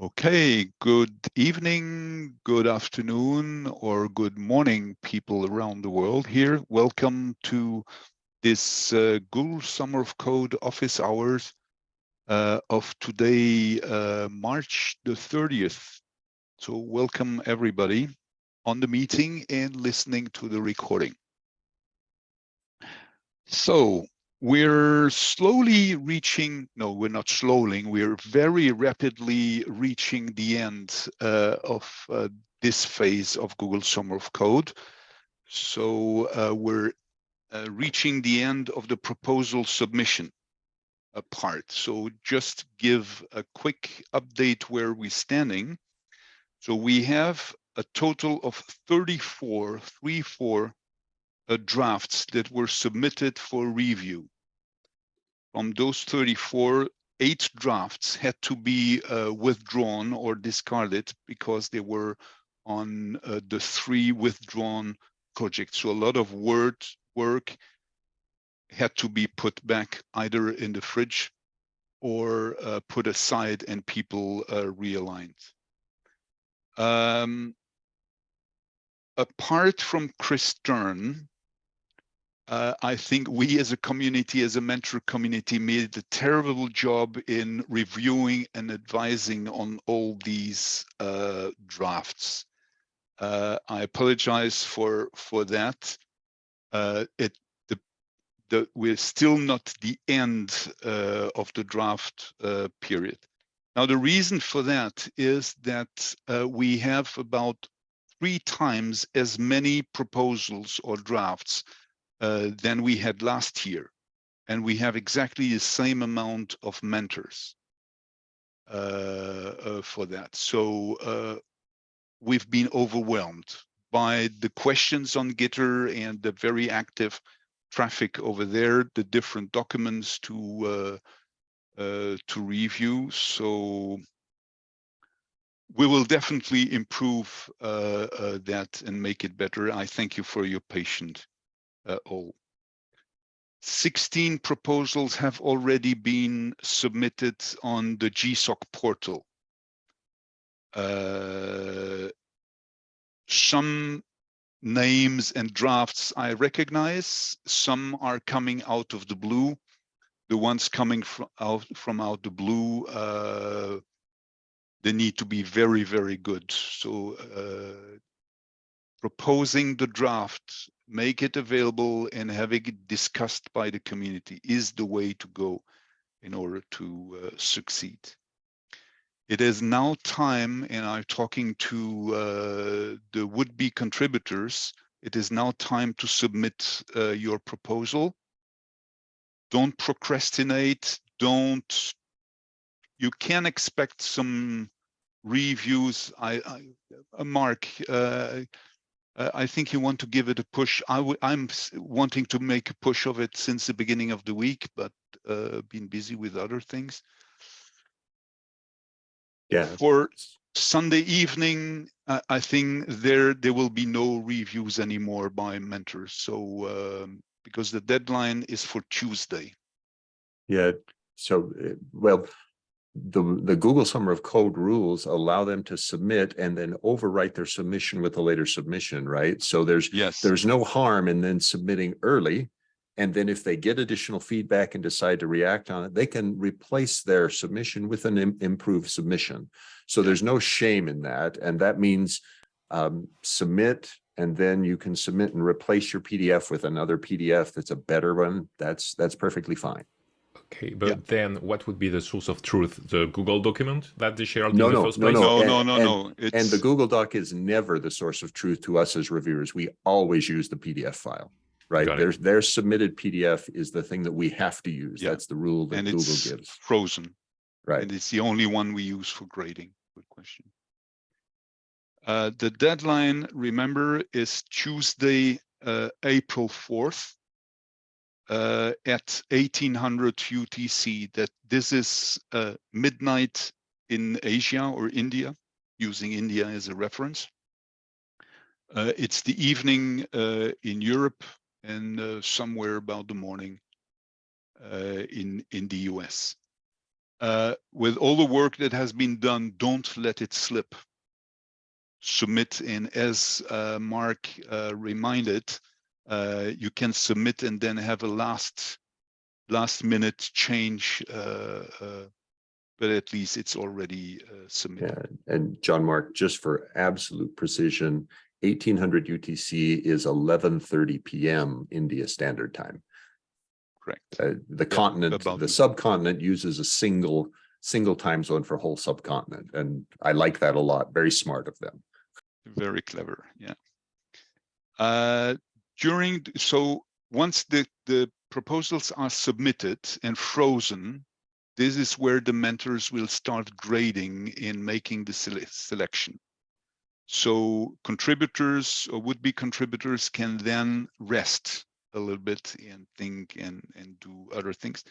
Okay, good evening, good afternoon, or good morning, people around the world here. Welcome to this uh, Google Summer of Code office hours uh, of today, uh, March the 30th. So welcome everybody on the meeting and listening to the recording. So we're slowly reaching, no, we're not slowly, we're very rapidly reaching the end uh, of uh, this phase of Google Summer of Code. So uh, we're uh, reaching the end of the proposal submission uh, part. So just give a quick update where we're standing. So we have a total of 34, 34 uh, drafts that were submitted for review. From those 34, eight drafts had to be uh, withdrawn or discarded because they were on uh, the three withdrawn projects. So a lot of word work had to be put back either in the fridge or uh, put aside and people uh, realigned. Um, apart from Kris Stern, uh, I think we as a community, as a mentor community, made a terrible job in reviewing and advising on all these uh, drafts. Uh, I apologize for for that. Uh, it the the we're still not the end uh, of the draft uh, period. Now the reason for that is that we have about three times as many proposals or drafts uh, than we had last year. And we have exactly the same amount of mentors uh, uh, for that. So uh, we've been overwhelmed by the questions on Gitter and the very active traffic over there, the different documents to uh, uh, to review. So we will definitely improve that and make it better. I thank you for your patience all. 16 proposals have already been submitted on the GSOC portal. Uh, some names and drafts I recognize, some are coming out of the blue. The ones coming from out from out the blue, uh, they need to be very, very good. So uh, proposing the draft make it available and having it discussed by the community is the way to go in order to uh, succeed. It is now time, and I'm talking to uh, the would-be contributors, it is now time to submit uh, your proposal. Don't procrastinate, don't, you can expect some reviews. I, I Mark, uh, I think you want to give it a push. i w I'm wanting to make a push of it since the beginning of the week, but uh, been busy with other things. Yeah. For Sunday evening, uh, I think there there will be no reviews anymore by mentors. So um, because the deadline is for Tuesday. Yeah. So uh, well, the, the Google Summer of Code rules allow them to submit and then overwrite their submission with a later submission, right? So there's yes, there's no harm in then submitting early. And then if they get additional feedback and decide to react on it, they can replace their submission with an Im improved submission. So there's no shame in that. And that means um, submit and then you can submit and replace your PDF with another PDF that's a better one. That's that's perfectly fine. Okay, but yeah. then what would be the source of truth? The Google document that they shared no, in no, the first no, place? No, and, no, no, and, no. It's... And the Google Doc is never the source of truth to us as reviewers. We always use the PDF file, right? Their, their submitted PDF is the thing that we have to use. Yeah. That's the rule that and Google it's gives. frozen. Right. And it's the only one we use for grading. Good question. Uh, the deadline, remember, is Tuesday, uh, April 4th uh, at 1800 UTC that this is uh, midnight in Asia or India, using India as a reference. Uh, it's the evening uh, in Europe and uh, somewhere about the morning uh, in, in the US. with all the work that has been done, don't let it slip. Submit and as Mark reminded, uh, you can submit and then have a last last minute change, uh, uh, but at least it's already uh, submitted. Yeah, and Jean-Marc, just for absolute precision, eighteen hundred UTC is eleven thirty PM India Standard Time. Correct. Uh, the continent, about the the- subcontinent uses a single, single time zone for whole subcontinent, and I like that a lot. Very smart of them. Very clever, yeah. Uh, during, so once the, the proposals are submitted and frozen, this is where the mentors will start grading in making the sele- selection. So contributors or would-be contributors can then rest a little bit and think and, and do other things.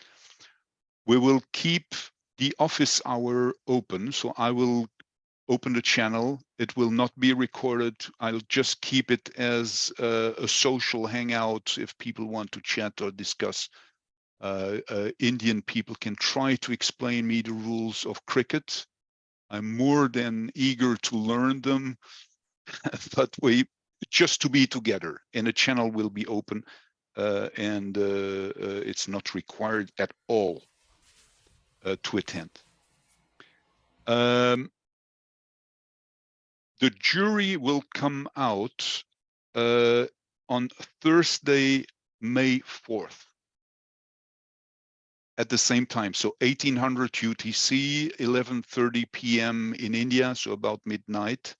We will keep the office hour open, so I will open the channel. It will not be recorded. I'll just keep it as a, a social hangout if people want to chat or discuss. Uh, uh, Indian people can try to explain me the rules of cricket. I'm more than eager to learn them, but we just to be together and the channel will be open uh, and uh, uh, it's not required at all uh, to attend. Um, the jury will come out uh, on Thursday, May 4th. At the same time, so 1800 UTC, 11:30 p.m. in India, so about midnight.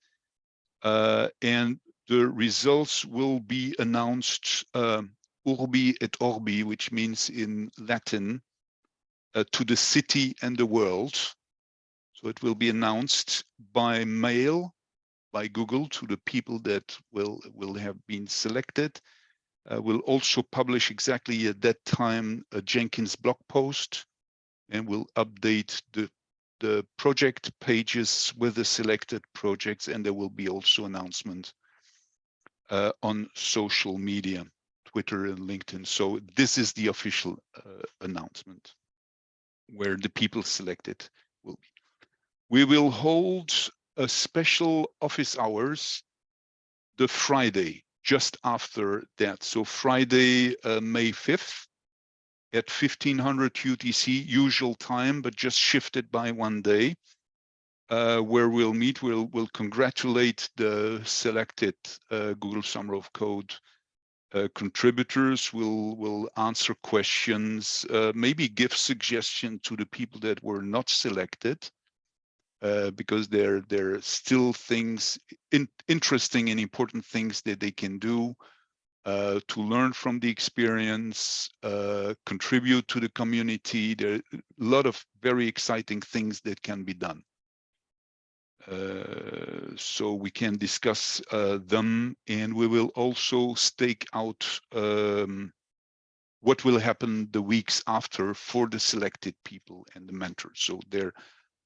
Uh, and the results will be announced um, urbi et orbi, which means in Latin, uh, to the city and the world. So it will be announced by mail by Google to the people that will will have been selected. Uh, we'll also publish exactly at that time a Jenkins blog post, and we'll update the the project pages with the selected projects, and there will be also announcement uh, on social media, Twitter and LinkedIn. So this is the official uh, announcement where the people selected will be. We will hold a special office hours the Friday just after that. So Friday, uh, May 5th at 1500 UTC, usual time, but just shifted by one day, uh, where we'll meet, we'll, we'll congratulate the selected uh, Google Summer of Code uh, contributors, will we'll answer questions, uh, maybe give suggestion to the people that were not selected, uh, because there there are still things in, interesting and important things that they can do uh, to learn from the experience, uh, contribute to the community. There are a lot of very exciting things that can be done. Uh, so we can discuss uh, them and we will also stake out um, what will happen the weeks after for the selected people and the mentors. So there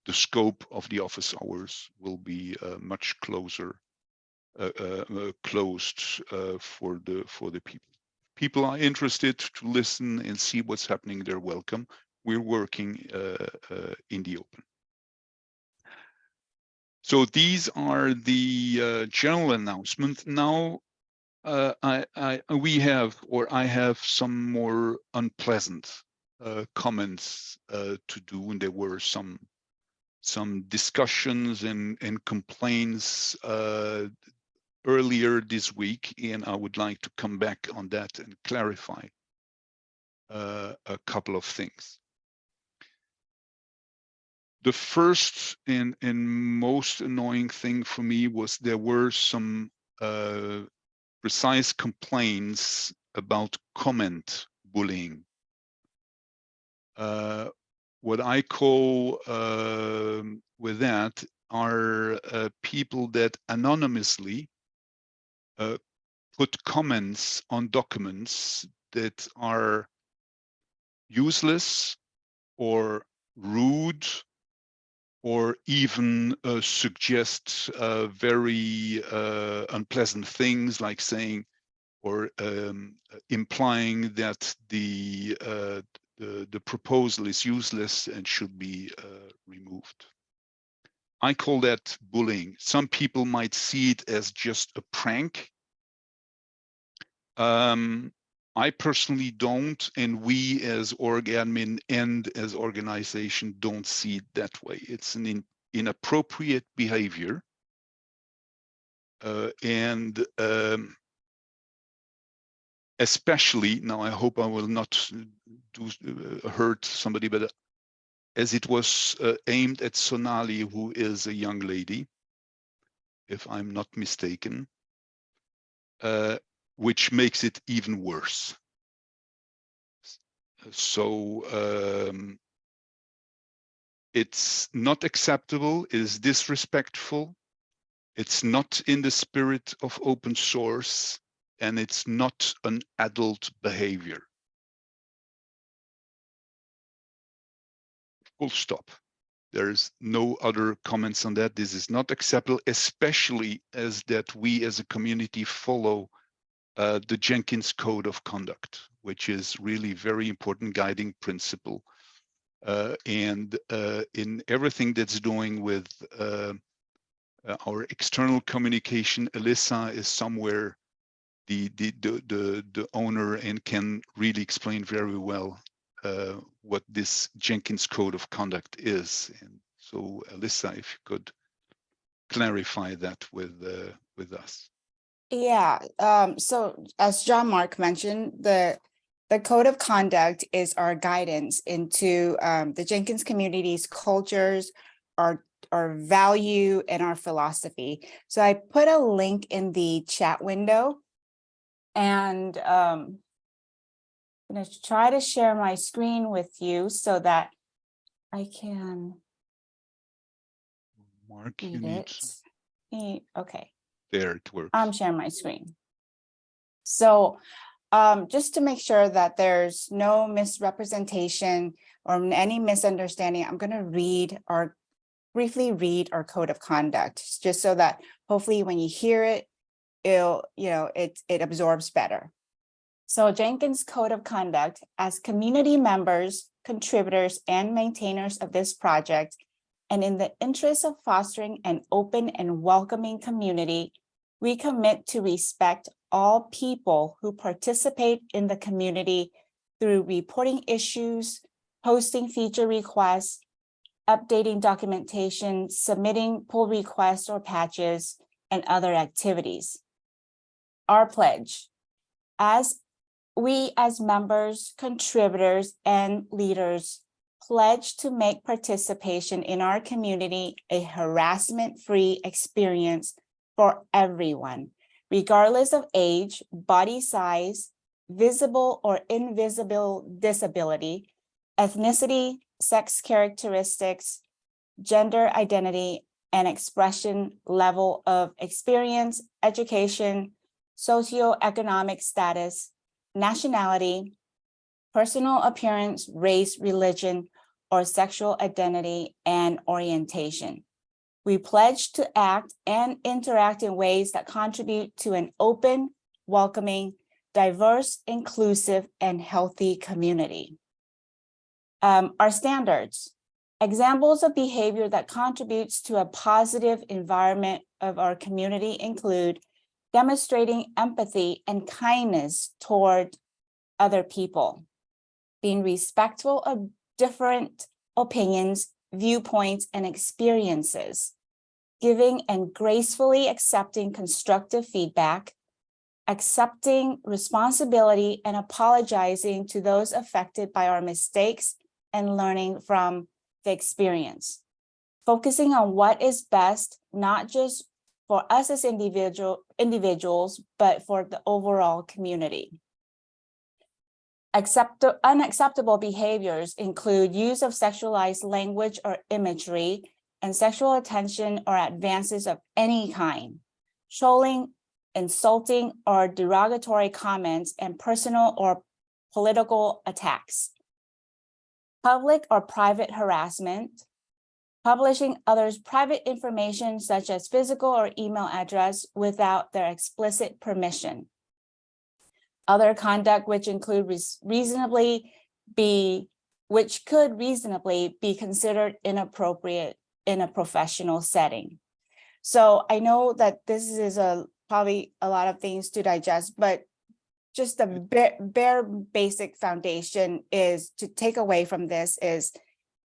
the scope of the office hours will be uh, much closer, uh, uh, closed for the for the people. People are interested to listen and see what's happening. They're welcome. We're working in the open. So these are the uh, general announcement. Now uh, I, I, we have, or I have some more unpleasant uh, comments to do, and there were some some discussions and, and complaints uh, earlier this week, and I would like to come back on that and clarify uh, a couple of things. The first and, and most annoying thing for me was there were some uh, precise complaints about comment bullying. Uh, what I call um with that are uh, people that anonymously uh, put comments on documents that are useless or rude or even uh, suggest uh, very uh, unpleasant things like saying or um, implying that the uh, the, the proposal is useless and should be uh, removed. I call that bullying. Some people might see it as just a prank. Um, I personally don't, and we as org admin and as organization don't see it that way. It's an in, inappropriate behavior. Uh, and um, especially now, I hope I will not do uh, hurt somebody, but as it was uh, aimed at Sonali, who is a young lady, if I'm not mistaken, uh, which makes it even worse. So um, it's not acceptable, it is disrespectful, it's not in the spirit of open source, and it's not an adult behavior. full stop. There's no other comments on that. This is not acceptable, especially as that we as a community follow uh, the Jenkins Code of Conduct, which is really very important guiding principle. Uh, and uh, in everything that's doing with uh, uh, our external communication, Alyssa is somewhere the, the, the, the, the owner and can really explain very well uh, what this Jenkins code of conduct is. And so, Alyssa, if you could clarify that with uh, with us. Yeah, um, so as Jean-Marc mentioned, the the code of conduct is our guidance into um, the Jenkins community's cultures, our our value and our philosophy. So I put a link in the chat window. And um, I'm going to try to share my screen with you so that I can Mark, you need it. Okay. there it works. I'm sharing my screen. So um, just to make sure that there's no misrepresentation or any misunderstanding, I'm going to read or briefly read our code of conduct, just so that hopefully when you hear it, it'll, you know, it, it absorbs better. So Jenkins Code of Conduct, as community members, contributors, and maintainers of this project, and in the interest of fostering an open and welcoming community, we commit to respect all people who participate in the community through reporting issues, posting feature requests, updating documentation, submitting pull requests or patches, and other activities. Our pledge, as we as members, contributors, and leaders pledge to make participation in our community a harassment-free experience for everyone, regardless of age, body size, visible or invisible disability, ethnicity, sex characteristics, gender identity, and expression level of experience, education, socioeconomic status, nationality, personal appearance, race, religion, or sexual identity and orientation. We pledge to act and interact in ways that contribute to an open, welcoming, diverse, inclusive, and healthy community. Um, our standards, examples of behavior that contributes to a positive environment of our community include demonstrating empathy and kindness toward other people, being respectful of different opinions, viewpoints, and experiences, giving and gracefully accepting constructive feedback, accepting responsibility and apologizing to those affected by our mistakes and learning from the experience. Focusing on what is best, not just for us as individual individuals, but for the overall community. Accept, unacceptable behaviors include use of sexualized language or imagery and sexual attention or advances of any kind, trolling, insulting or derogatory comments and personal or political attacks, public or private harassment, publishing others' private information such as physical or email address without their explicit permission. Other conduct which include reasonably be, which could reasonably be considered inappropriate in a professional setting. So I know that this is a, probably a lot of things to digest, but just the mm. bare, bare basic foundation is to take away from this is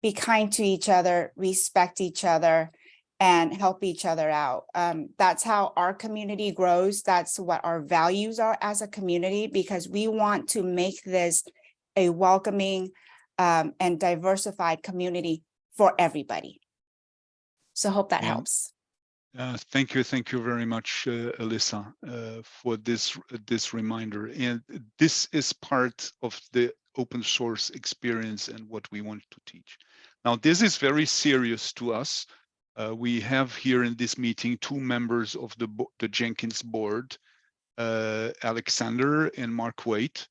be kind to each other, respect each other, and help each other out. Um, that's how our community grows. That's what our values are as a community, because we want to make this a welcoming um, and diversified community for everybody. So hope that Yeah. helps. Uh, thank you, thank you very much, uh, Alyssa, uh, for this this reminder. And this is part of the open source experience and what we want to teach. Now, this is very serious to us. Uh, we have here in this meeting two members of the the Jenkins board, uh, Alexander and Mark Waite,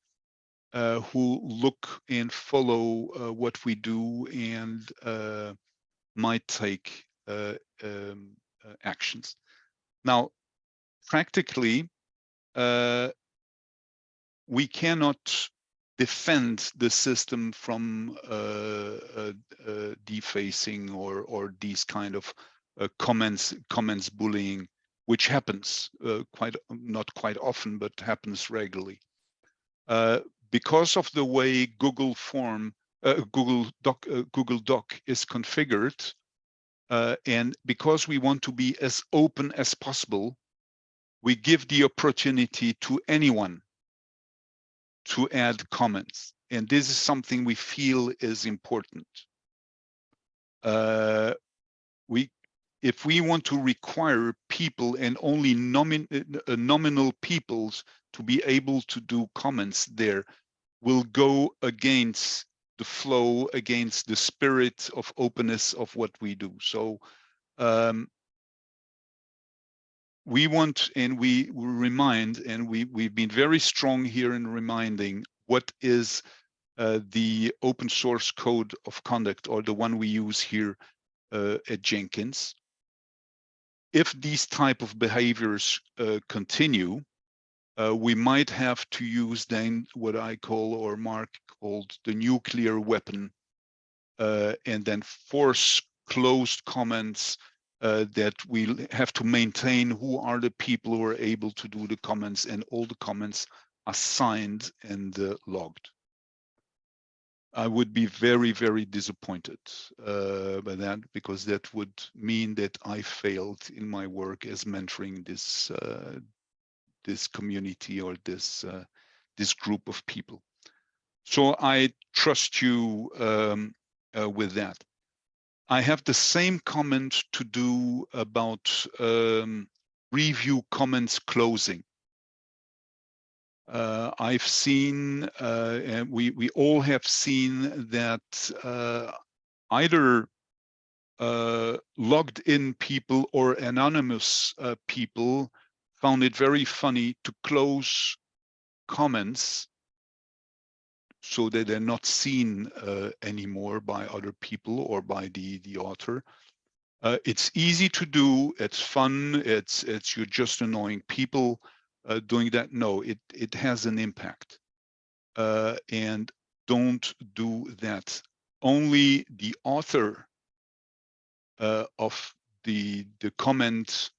uh, who look and follow uh, what we do and uh, might take uh, um, actions. Now, practically, we cannot defend the system from uh, uh, uh, defacing or or these kind of comments comments bullying, which happens quite not quite often, but happens regularly. Because of the way Google Form, uh, Google Doc, uh, Google Doc is configured, uh, and because we want to be as open as possible, we give the opportunity to anyone to add comments. And this is something we feel is important. Uh, we, if we want to require people and only nomin, uh, nominal peoples to be able to do comments there, will go against the flow against the spirit of openness of what we do. So um, we want and we remind, and we, we've been very strong here in reminding what is uh, the open source code of conduct or the one we use here uh, at Jenkins. If these type of behaviors uh, continue, uh, we might have to use then what I call or Mark called the nuclear weapon, uh, and then force closed comments uh, that we have to maintain who are the people who are able to do the comments, and all the comments are signed and uh, logged. I would be very, very disappointed uh, by that because that would mean that I failed in my work as mentoring this uh, this community or this uh, this group of people. So I trust you um, uh, with that. I have the same comment to do about um, review comments closing. Uh, I've seen, uh, and we we all have seen that uh, either uh, logged in people or anonymous uh, people found it very funny to close comments so that they're not seen uh, anymore by other people or by the the author. Uh, it's easy to do. It's fun. It's it's you're just annoying people uh, doing that. No, it it has an impact, uh, and don't do that. Only the author uh, of the the comment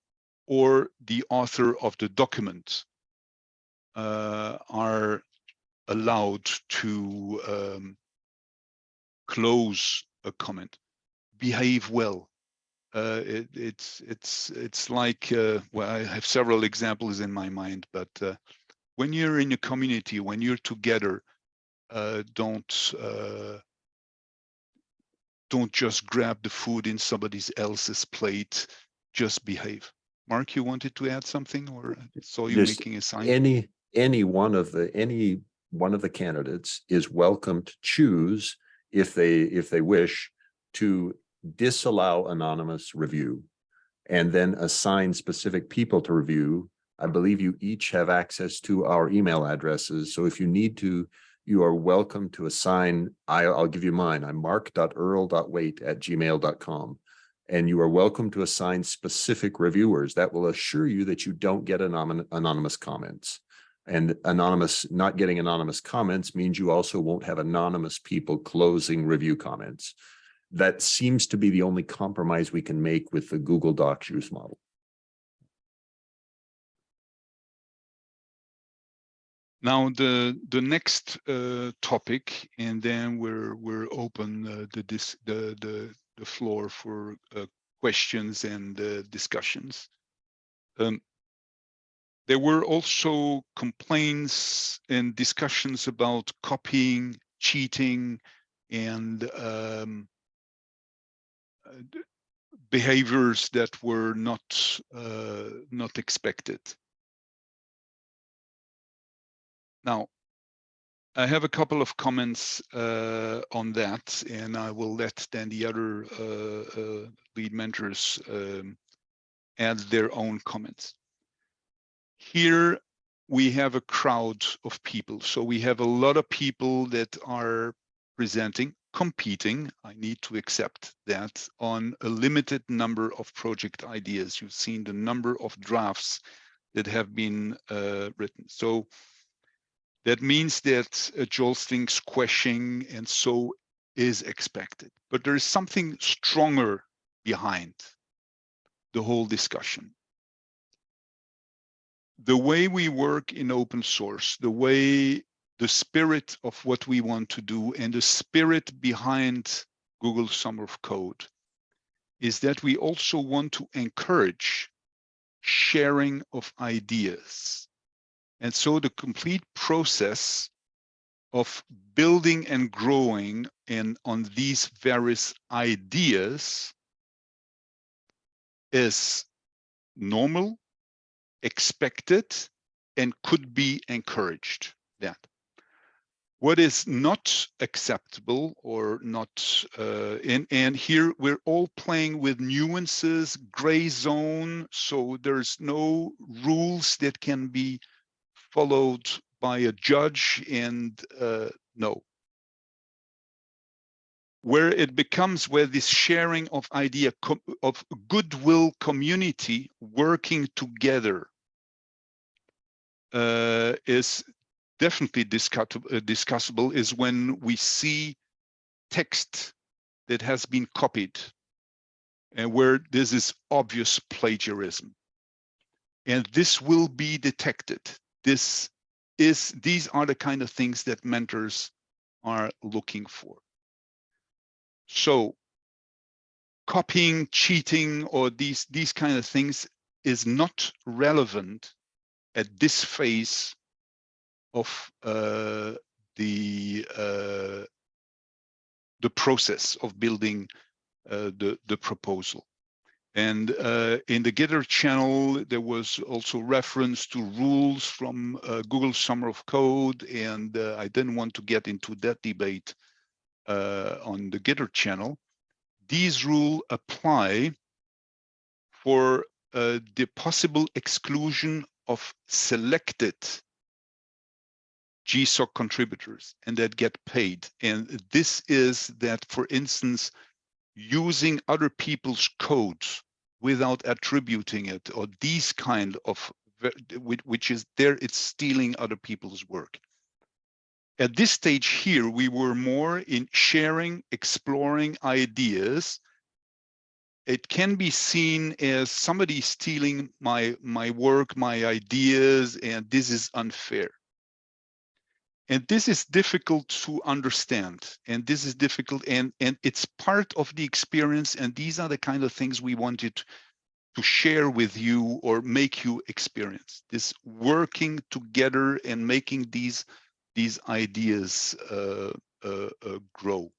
or the author of the document uh, are allowed to um, close a comment. Behave well. Uh, it, it's it's it's like uh, well, I have several examples in my mind, but uh, when you're in a community, when you're together, uh, don't uh, don't just grab the food in somebody else's plate. Just behave. Mark, you wanted to add something, or saw you making a sign? Any, any one of the, any one of the candidates is welcome to choose if they, if they wish to disallow anonymous review and then assign specific people to review. I believe you each have access to our email addresses. So if you need to, you are welcome to assign, I, I'll give you mine. I'm mark.earl.waite at gmail.com. And you are welcome to assign specific reviewers that will assure you that you don't get anonymous comments. And anonymous, not getting anonymous comments means you also won't have anonymous people closing review comments. That seems to be the only compromise we can make with the Google Docs use model. Now, the the next uh, topic, and then we're we're open uh, the dis the the the floor for uh, questions and uh, discussions. Um, there were also complaints and discussions about copying, cheating, and um, behaviors that were not uh, not expected. Now, I have a couple of comments uh, on that, and I will let then the other uh, uh, lead mentors um, add their own comments. Here we have a crowd of people. So we have a lot of people that are presenting, competing. I need to accept that on a limited number of project ideas. You've seen the number of drafts that have been uh, written. So that means that a jostling, squashing, and so is expected. But there is something stronger behind the whole discussion. The way we work in open source, the way the spirit of what we want to do and the spirit behind Google Summer of Code is that we also want to encourage sharing of ideas. And so the complete process of building and growing and on these various ideas is normal, expected, and could be encouraged. That. What is not acceptable or not, uh, and, and here we're all playing with nuances, gray zone, so there's no rules that can be followed by a judge and uh, no. Where it becomes where this sharing of idea of goodwill community working together uh, is definitely discussable, uh, discussable is when we see text that has been copied and where this is obvious plagiarism. And this will be detected. This is, these are the kind of things that mentors are looking for. So copying, cheating, or these, these kind of things is not relevant at this phase of uh, the uh, the process of building uh, the the proposal. And uh, in the Gitter channel, there was also reference to rules from uh, Google Summer of Code, and uh, I didn't want to get into that debate Uh, on the Gitter channel. These rules apply for uh, the possible exclusion of selected GSOC contributors and that get paid. And this is that, for instance, using other people's codes without attributing it or these kind of, which is there, it's stealing other people's work. At this stage here, we were more in sharing, exploring ideas. It can be seen as somebody stealing my, my work, my ideas, and this is unfair and this is difficult to understand and this is difficult and and it's part of the experience and these are the kind of things we wanted to share with you or make you experience this working together and making these these ideas uh, uh, uh, grow.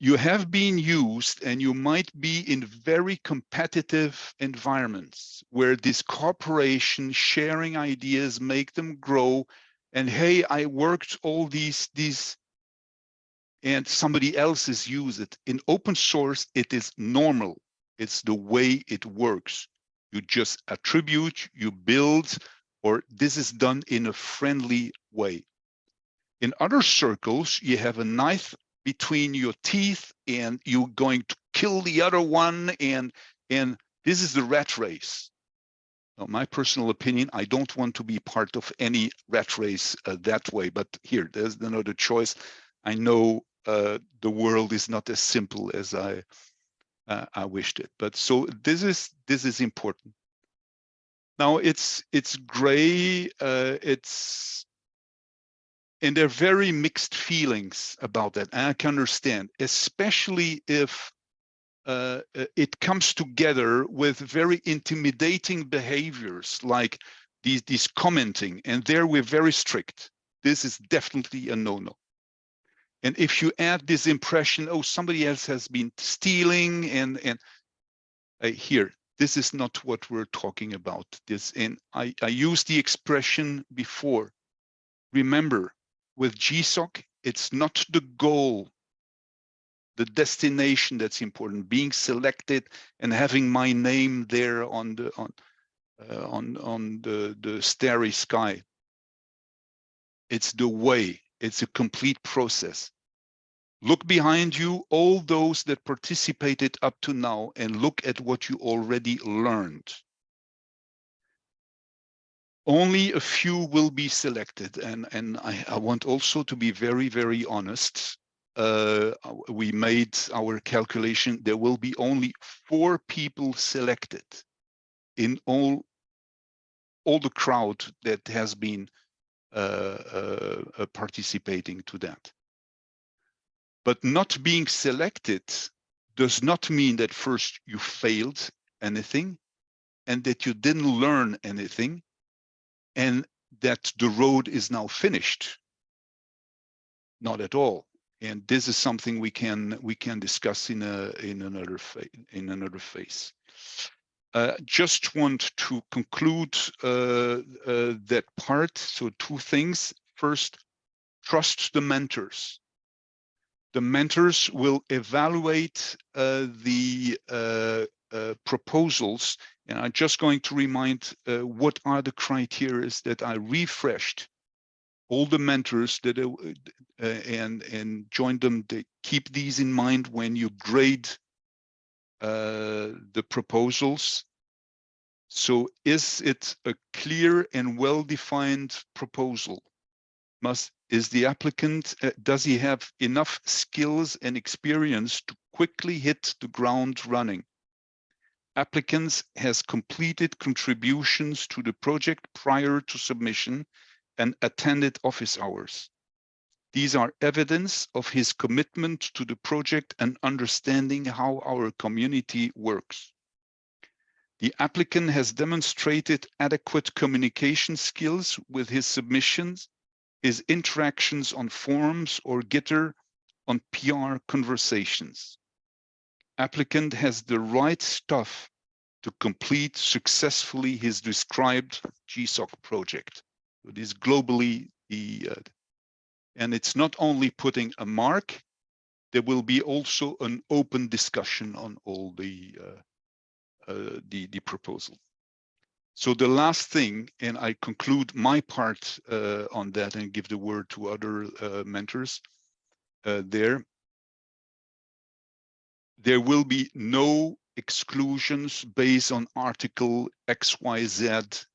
You have been used and you might be in very competitive environments where this cooperation sharing ideas make them grow and hey i worked all these these and somebody else has used it. In open source it is normal. It's the way it works. You just attribute you build or this is done in a friendly way in other circles you have a knife between your teeth and you're going to kill the other one and and this is the rat race Now, my personal opinion, I don't want to be part of any rat race uh, that way, but here, there's another choice. I know uh, the world is not as simple as I uh, I wished it, but so this is this is important. Now it's it's gray. Uh, it's and there are very mixed feelings about that. And I can understand, especially if uh, uh, it comes together with very intimidating behaviors like these, these commenting, and there we're very strict. This is definitely a no-no. And if you add this impression, oh, somebody else has been stealing and, and uh, here, this is not what we're talking about. This and I, I used the expression before. Remember, with GSOC, it's not the goal, the destination that's important, being selected and having my name there on the on uh, on on the the starry sky. It's the way. It's a complete process. Look behind you, all those that participated up to now, and look at what you already learned. Only a few will be selected and and I, I want also to be very very honest. Uh, we made our calculation there will be only four people selected in all all the crowd that has been uh, uh, uh participating to that but not being selected does not mean that first you failed anything and that you didn't learn anything and that the road is now finished. Not at all. And this is something we can we can discuss in a in another in another phase. Uh, just want to conclude uh, uh, that part. So two things. First, trust the mentors. The mentors will evaluate uh, the uh, uh, proposals and I'm just going to remind uh, what are the criteria that I refreshed all the mentors that uh, uh, and and join them to keep these in mind when you grade the proposals. So is it a clear and well-defined proposal? Must is the applicant, uh, does he have enough skills and experience to quickly hit the ground running? applicants has completed contributions to the project prior to submission and attended office hours. These are evidence of his commitment to the project and understanding how our community works. The applicant has demonstrated adequate communication skills with his submissions, his interactions on forums or Gitter on PR conversations applicant has the right stuff to complete successfully his described GSOC project. It is globally the, uh, and it's not only putting a mark, there will be also an open discussion on all the, uh, uh, the, the proposal. So the last thing, and I conclude my part uh, on that and give the word to other uh, mentors uh, there, there will be no exclusions based on article XYZ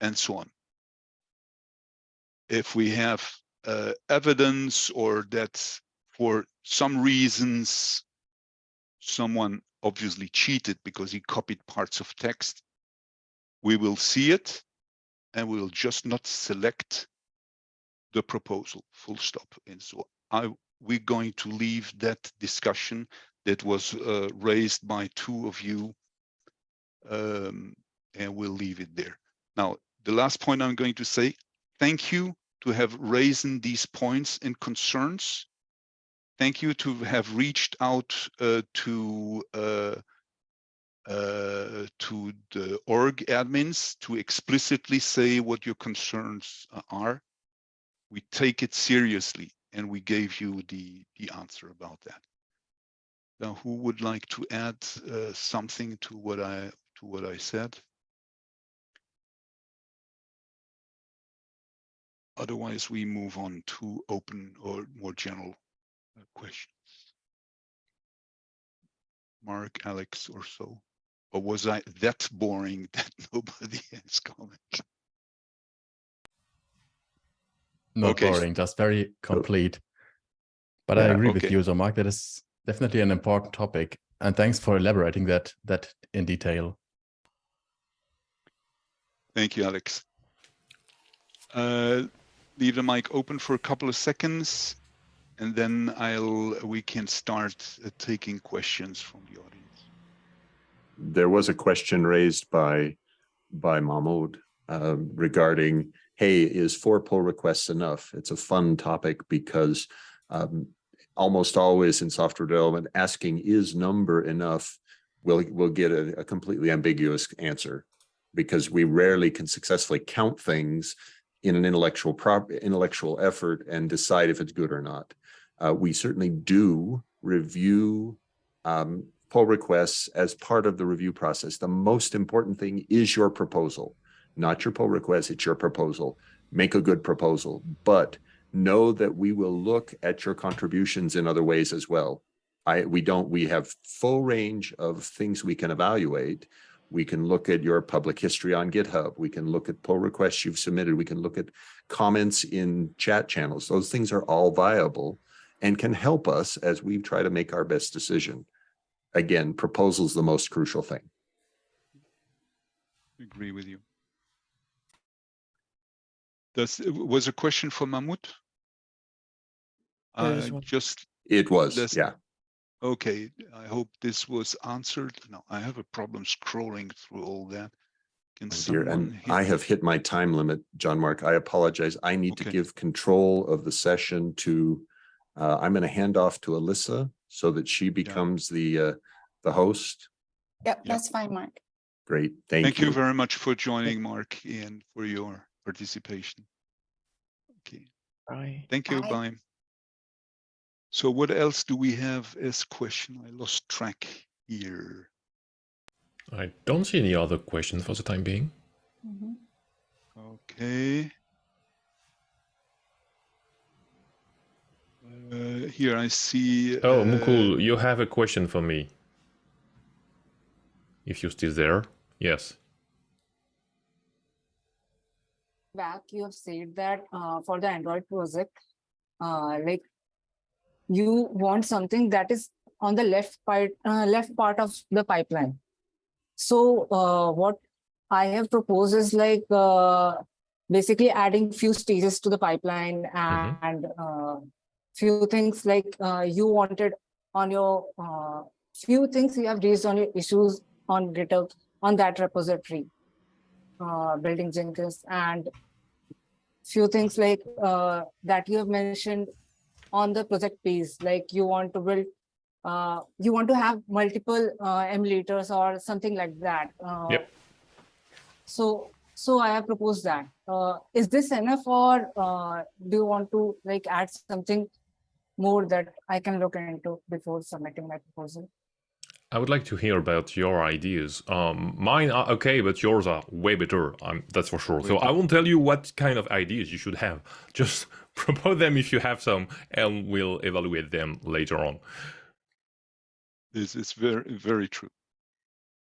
and so on. If we have uh, evidence or that for some reasons someone obviously cheated because he copied parts of text, we will see it and we will just not select the proposal, full stop. And so I, we're going to leave that discussion that was uh, raised by two of you, um, and we'll leave it there. Now, the last point I'm going to say, thank you to have raised these points and concerns. Thank you to have reached out uh, to uh, to the org admins to explicitly say what your concerns are. We take it seriously and we gave you the, the answer about that. Now, who would like to add uh, something to what I to what I said? Otherwise, we move on to open or more general uh, questions. Mark, Alex, or so. Or was I that boring that nobody has commented? Not Okay. boring, just very complete. But I Yeah, agree with you, so Mark, that is definitely an important topic. And thanks for elaborating that that in detail. Thank you, Alex. Uh, leave the mic open for a couple of seconds, and then I'll we can start uh, taking questions from the audience. There was a question raised by, by Mahmoud um, regarding, hey, is four pull requests enough? It's a fun topic because um, almost always in software development, asking is number enough? We'll, we'll get a, a completely ambiguous answer because we rarely can successfully count things in an intellectual prop, intellectual effort and decide if it's good or not. Uh, we certainly do review um, pull requests as part of the review process. The most important thing is your proposal, not your pull request, it's your proposal. Make a good proposal, but know that we will look at your contributions in other ways as well. I, we don't, we have full range of things we can evaluate. We can look at your public history on GitHub. We can look at pull requests you've submitted. We can look at comments in chat channels. Those things are all viable and can help us as we try to make our best decision again, proposal's the most crucial thing. I Agree with you. Does was a question for Mahmoud? Uh, just It was, This- yeah. okay. I hope this was answered. No, I have a problem scrolling through all that. Can Oh dear, and hit I me? have hit my time limit, Jean-Marc. I apologize. I need to give control of the session to, uh, I'm going to hand off to Alyssa so that she becomes the, uh, the host. Yep, Yeah. that's fine, Mark. Great, thank Thank you you. very much for joining, Mark, and for your participation. Okay, Bye. thank you, Bye. bye. So what else do we have as question? I lost track here. I don't see any other questions for the time being. Mhm. Okay. Uh, here I see. Oh, uh, Mukul, you have a question for me. If you're still there. Yes. back, you have said that uh, for the Android project, uh, like you want something that is on the left part, uh, left part of the pipeline. So uh, what I have proposed is like uh, basically adding few stages to the pipeline and uh, few things like uh, you wanted on your uh, few things you have raised on your issues on GitHub on that repository uh, building Jenkins and few things like uh, that you have mentioned on the project page, like you want to build, uh, you want to have multiple uh, emulators or something like that. Yep. So, so I have proposed that. Uh, is this enough or uh, do you want to like add something more that I can look into before submitting my proposal? I would like to hear about your ideas. Um, mine are okay, but yours are way better. Um, that's for sure. So I won't tell you what kind of ideas you should have. Just propose them if you have some, and we'll evaluate them later on. This is very, very true.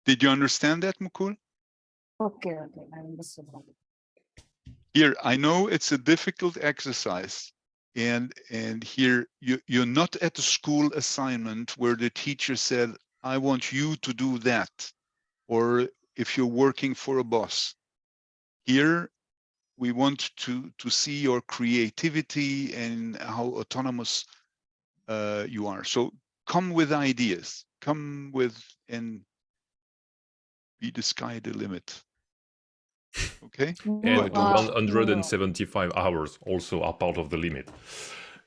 Did you understand that, Mukul? Okay, okay, I understood. Here, I know it's a difficult exercise. And, and here, you, you're not at a school assignment where the teacher said, I want you to do that. Or if you're working for a boss. Here, we want to, to see your creativity and how autonomous uh, you are. So come with ideas, come with, and be the sky the limit. Okay? And uh, no, no. 175 hours also are part of the limit.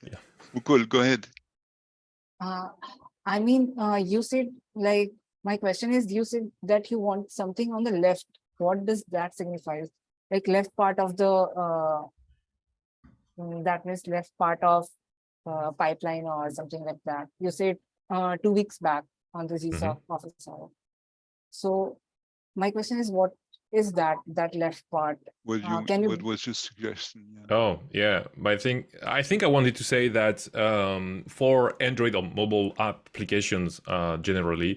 Yeah. Mukul, go ahead. Uh, I mean, uh, you said like, my question is, you said that you want something on the left. What does that signify? Like left part of the, uh, mm, that means left part of uh, pipeline or something like that. You said uh, two weeks back on the GSOC office hour. So my question is, what is that, that left part? What Uh, can you- what was your suggestion? Yeah. Oh yeah, but I think I think I wanted to say that um, for Android or mobile applications uh, generally,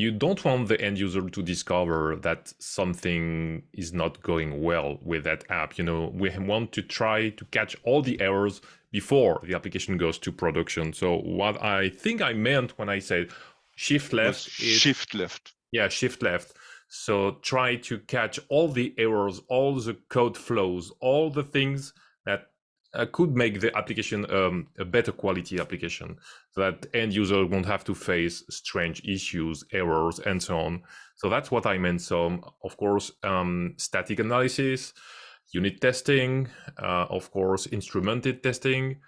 you don't want the end user to discover that something is not going well with that app. You know, we want to try to catch all the errors before the application goes to production. So what I think I meant when I said shift left is shift left. yeah shift left so try to catch all the errors all the code flows all the things that uh, could make the application um, a better quality application so that end user won't have to face strange issues errors and so on. So that's what i meant. So of course um, static analysis unit testing uh, of course instrumented testing.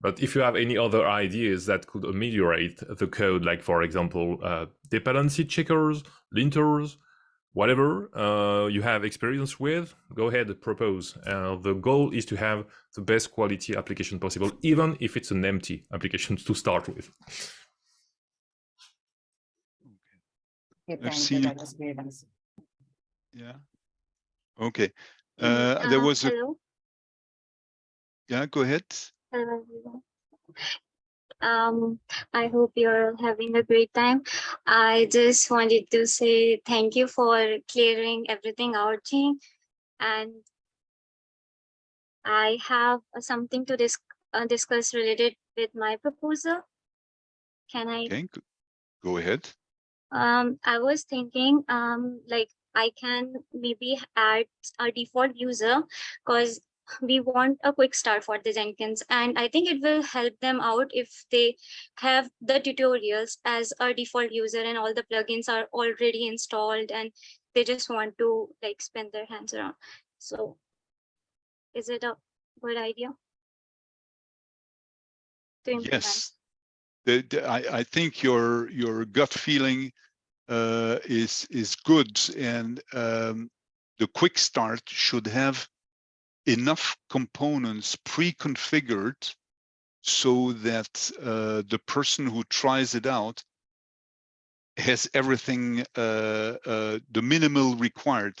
But if you have any other ideas that could ameliorate the code, like for example, uh, dependency checkers, linters, whatever uh, you have experience with, go ahead and propose. Uh, the goal is to have the best quality application possible, even if it's an empty application to start with. Okay, I've thank you, seen- that was great answer. Yeah. Okay. Mm, Uh, there uh, was a, Hello, yeah, go ahead. Um, I hope you're having a great time. I just wanted to say thank you for clearing everything out, Jean. And I have something to dis- uh, discuss related with my proposal. Can I Okay, go- go ahead. Um, I was thinking, um, like I can maybe add a default user because we want a quick start for the Jenkins and I think it will help them out if they have the tutorials as a default user and all the plugins are already installed and they just want to like spin their hands around. So is it a good idea? Yes. The, the- I, I think your, your gut feeling uh, is, is good and um, the quick start should have enough components pre-configured so that uh, the person who tries it out has everything, uh, uh, the minimal required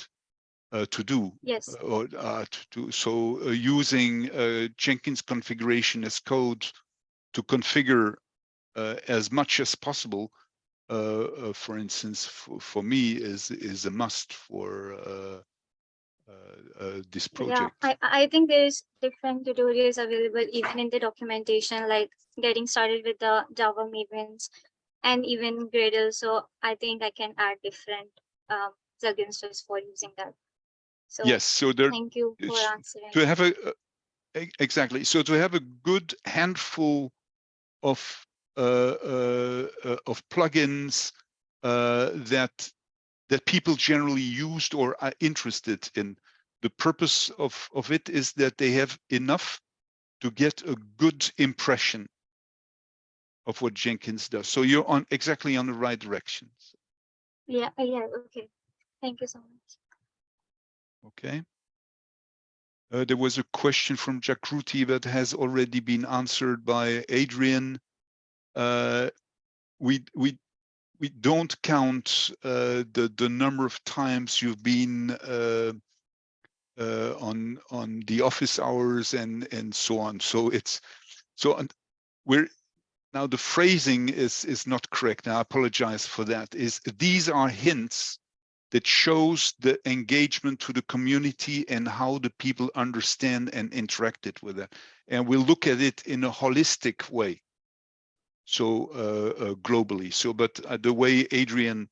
uh, to do Yes, or uh, to do so uh, using uh, Jenkins configuration as code to configure uh, as much as possible. Uh, uh, for instance, for, for me is is a must for uh, uh, this Yeah, project. I, I think there's different tutorials available even in the documentation, like getting started with the Java Mavens and even Gradle. So I think I can add different um, plugins just for using that. So yes, so there thank you for answering. to have a uh, exactly so to have a good handful of uh, uh, uh, of plugins uh, that that people generally used or are interested in. The purpose of of it is that they have enough to get a good impression of what Jenkins does. So you're on exactly on the right direction. Yeah, uh, yeah, okay. Thank you so much. Okay. Uh, there was a question from Jakruti that has already been answered by Adrian. Uh, we we we don't count uh, the the number of times you've been uh, uh, on on the office hours and and so on. So it's so we're now the phrasing is is not correct. Now I apologize for that. Is these are hints that shows the engagement to the community and how the people understand and interacted with it. And we'll look at it in a holistic way. So uh, uh, globally. So, but uh, the way Adrian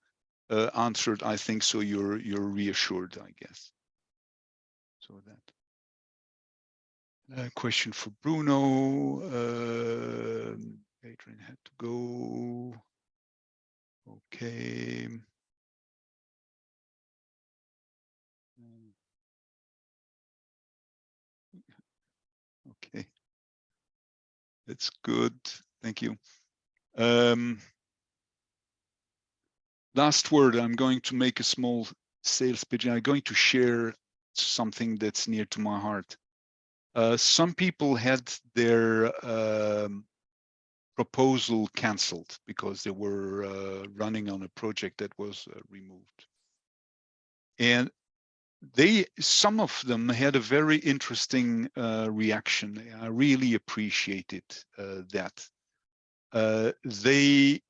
answered, I think so. You're you're reassured, I guess. So that. Question for Bruno. Uh, Adrian had to go. Okay. Okay. That's good. Thank you. Um, last word, I'm going to make a small sales pitch. I'm going to share something that's near to my heart. Uh, some people had their um, proposal cancelled because they were uh, running on a project that was uh, removed. And they some of them had a very interesting uh, reaction. I really appreciated uh, that. Uh, they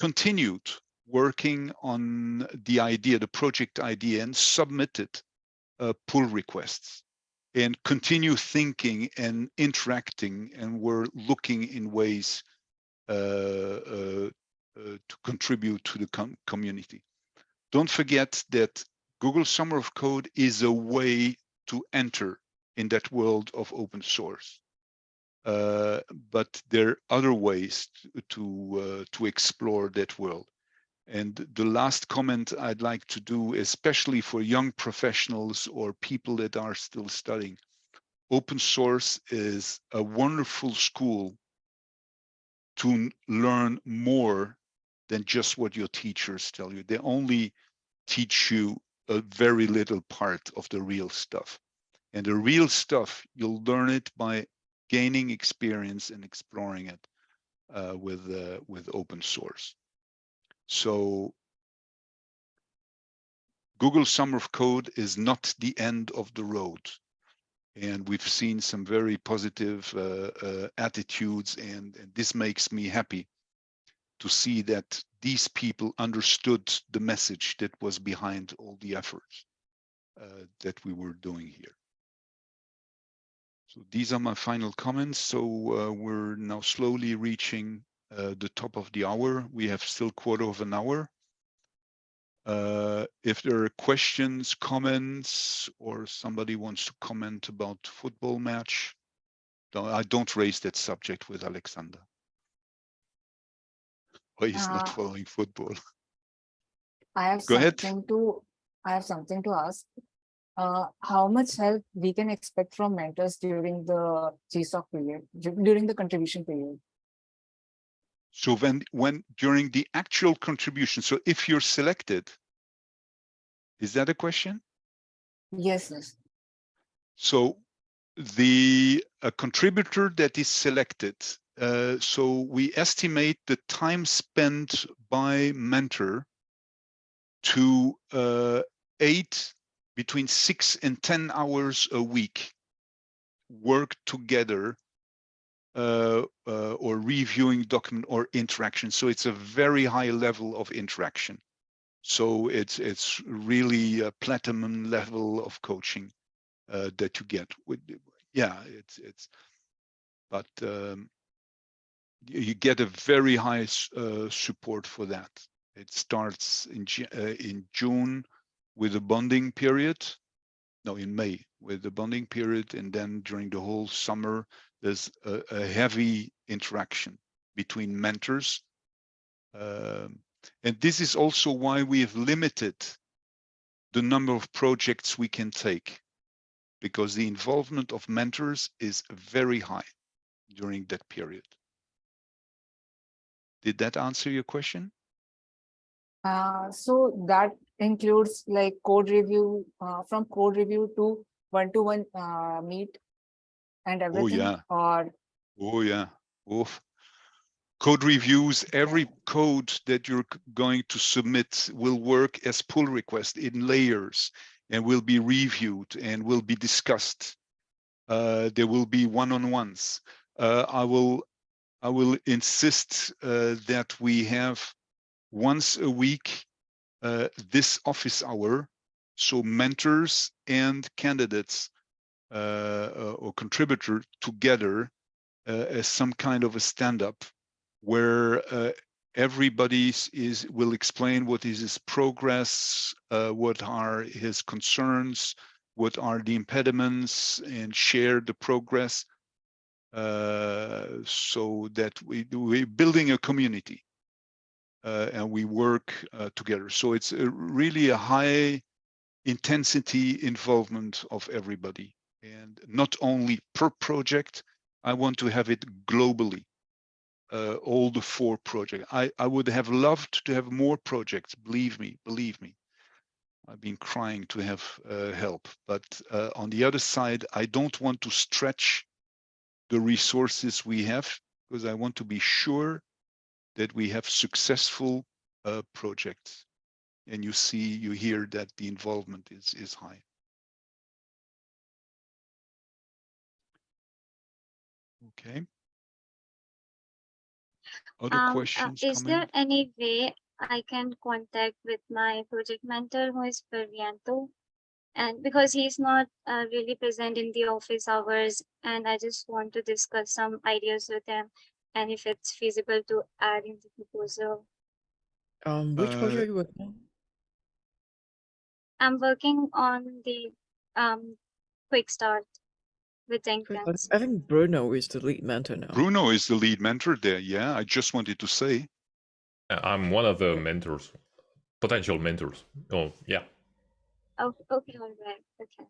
continued working on the idea, the project idea, and submitted uh, pull requests and continue thinking and interacting and were looking in ways uh, uh, uh, to contribute to the com community. Don't forget that Google Summer of Code is a way to enter in that world of open source. Uh, but there are other ways to uh, to explore that world. And the last comment I'd like to do, especially for young professionals or people that are still studying, open source is a wonderful school to learn more than just what your teachers tell you. They only teach you a very little part of the real stuff. And the real stuff, you'll learn it by gaining experience and exploring it uh, with, uh, with open source. So Google Summer of Code is not the end of the road. And we've seen some very positive uh, uh, attitudes and, and this makes me happy to see that these people understood the message that was behind all the efforts uh, that we were doing here. So these are my final comments. So uh, we're now slowly reaching uh, the top of the hour. We have still quarter of an hour. Uh, if there are questions, comments, or somebody wants to comment about football match, I don't raise that subject with Alexander. Or he's not Uh, following football. I have Go ahead. something to, I have something to ask. Uh, how much help we can expect from mentors during the GSOC period, during the contribution period? So when when during the actual contribution, so if you're selected, is that a question? Yes, yes. So the a contributor that is selected, uh, so we estimate the time spent by mentor to uh, eight, between six and 10 hours a week work together uh, uh, or reviewing document or interaction. So it's a very high level of interaction. So it's it's really a platinum level of coaching uh, that you get. Yeah, it's it's, but um, you you get a very high uh, support for that. It starts in uh, in June with a bonding period. No, in May with the bonding period, and then during the whole summer, there's a, a heavy interaction between mentors. Um, and this is also why we have limited the number of projects we can take, because the involvement of mentors is very high during that period. Did that answer your question? Uh, so that includes like code review, uh, from code review to one-to-one, uh, meet and everything? Oh, yeah. Or, Oh yeah. Oof. Code reviews, every code that you're going to submit will work as pull request in layers and will be reviewed and will be discussed. Uh, there will be one-on-ones. Uh, I will, I will insist uh, that we have once a week uh, this office hour, so mentors and candidates uh, uh, or contributor together uh, as some kind of a stand-up where uh, everybody is will explain what is his progress, what are his concerns, what are the impediments, and share the progress. Uh, so that we we're building a community and we work uh, together. So it's a, really a high intensity involvement of everybody and not only per project, I want to have it globally. Uh, all the four projects. I, I would have loved to have more projects. Believe me, believe me. I've been crying to have uh, help, but uh, on the other side, I don't want to stretch the resources we have because I want to be sure that we have successful uh, projects. And you see, you hear that the involvement is, is high. Okay. Other um, uh, questions? Uh, is coming? there any way I can contact with my project mentor who is Perianto, And because he's not uh, really present in the office hours and I just want to discuss some ideas with him and if it's feasible to add in the proposal. Um, which project Uh, are you working on? I'm working on the um quick start with Quick, Jenkins. I think Bruno is the lead mentor now. Bruno is the lead mentor there. Yeah, I just wanted to say. I'm one of the mentors, potential mentors. Oh, yeah. Oh, okay, all right, okay.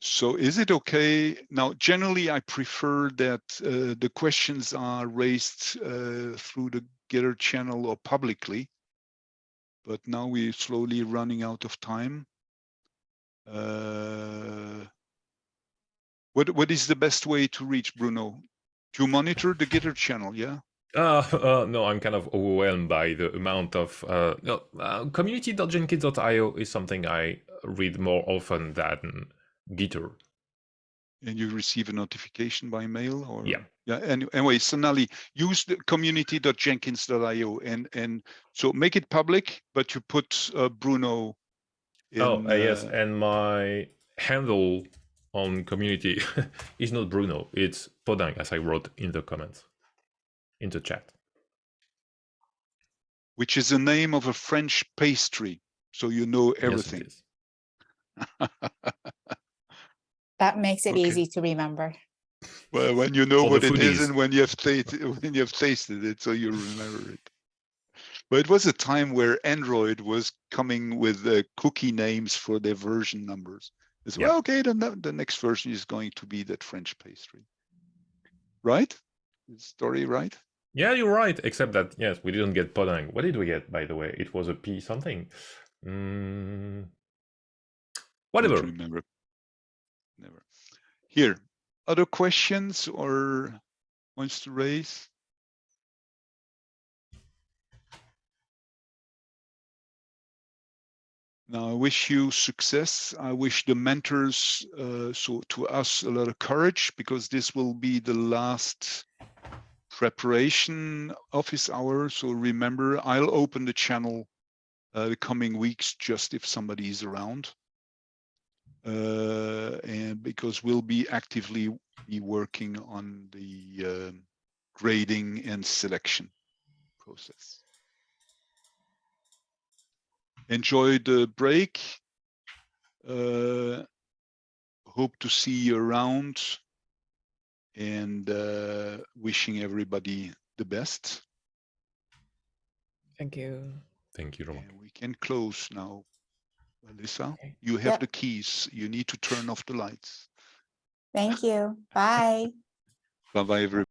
So is it okay? Now, generally, I prefer that uh, the questions are raised uh, through the Gitter channel or publicly. But now we're slowly running out of time. Uh, What, what is the best way to reach Bruno? To monitor the Gitter channel, yeah? Uh, uh, no, I'm kind of overwhelmed by the amount of uh, no, uh, community.jenkins.io is something I read more often than Gitter. And you receive a notification by mail or? Yeah. Yeah, and anyway, Sonali, use the community.jenkins.io and, and so make it public, but you put uh, Bruno. oh, in, uh, yes, uh, and my handle on community is not Bruno, it's Podang, as I wrote in the comments, in the chat. Which is the name of a French pastry, so you know Yes, everything. is. That makes it Okay. easy to remember. Well, when you know For what the it is foodies. and when you have tasted, when you have tasted it, so you remember it. But it was a time where Android was coming with uh, cookie names for their version numbers. It's Yeah. well, okay, then the, the next version is going to be that French pastry. Right? Is Story right? Yeah, you're right, except that, yes, we didn't get Podang. What did we get, by the way? It was a P something. Mm, Don't whatever. remember. Never. Here, other questions or wants to raise? Now, I wish you success. I wish the mentors, uh, so to us, a lot of courage because this will be the last preparation office hour. So remember, I'll open the channel uh, the coming weeks just if somebody is around. Uh, and because we'll be actively be working on the um, grading and selection process. Enjoy the break. Uh, hope to see you around and uh, wishing everybody the best. Thank you. Thank you, Roman. And we can close now. Alyssa, Okay. you have Yep. the keys. You need to turn off the lights. Thank you. Bye. Bye bye, everybody.